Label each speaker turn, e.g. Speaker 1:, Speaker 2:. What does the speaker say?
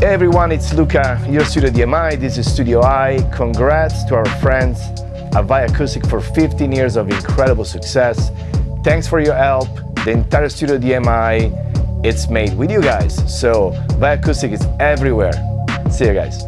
Speaker 1: Hey everyone, it's Luca, your Studio DMI, this is Studio I. Congrats to our friends at Vicoustic for 15 years of incredible success. Thanks for your help. The entire Studio DMI, it's made with you guys. So Vicoustic is everywhere. See you guys.